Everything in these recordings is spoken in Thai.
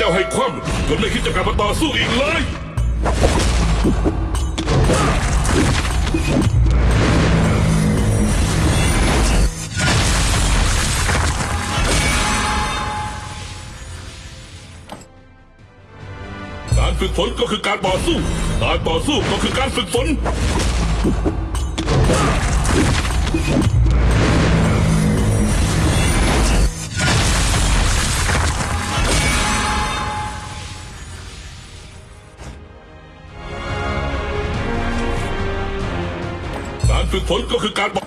จ้าให้คว่ำจนไม่คิดจะกลับมาต่อสู้อีกเลย การฝึกฝนก็คือการต่อสู้ การต่อสู้ก็คือการฝึกฝนการฝึกฝนก็คือการบอก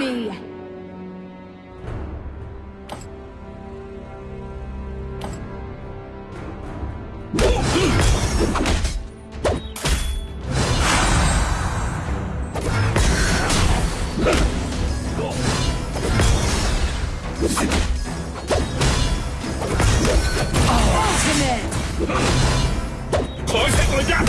enemy! Ultimate! Khỏi sẽ có giáp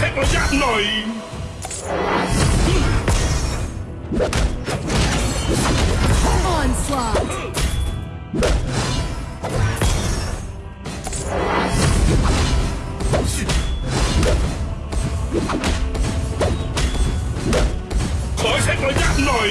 sẽ có giáp nổi Onslaught. Khói sẽ có giáp nổi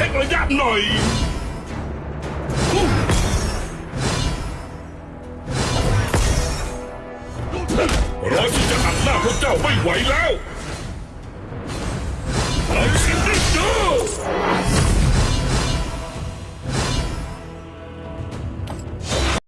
ช็คระยะหน่อยเราที่จะอัดหน้าพวกเจ้าไม่ไหวแล้ว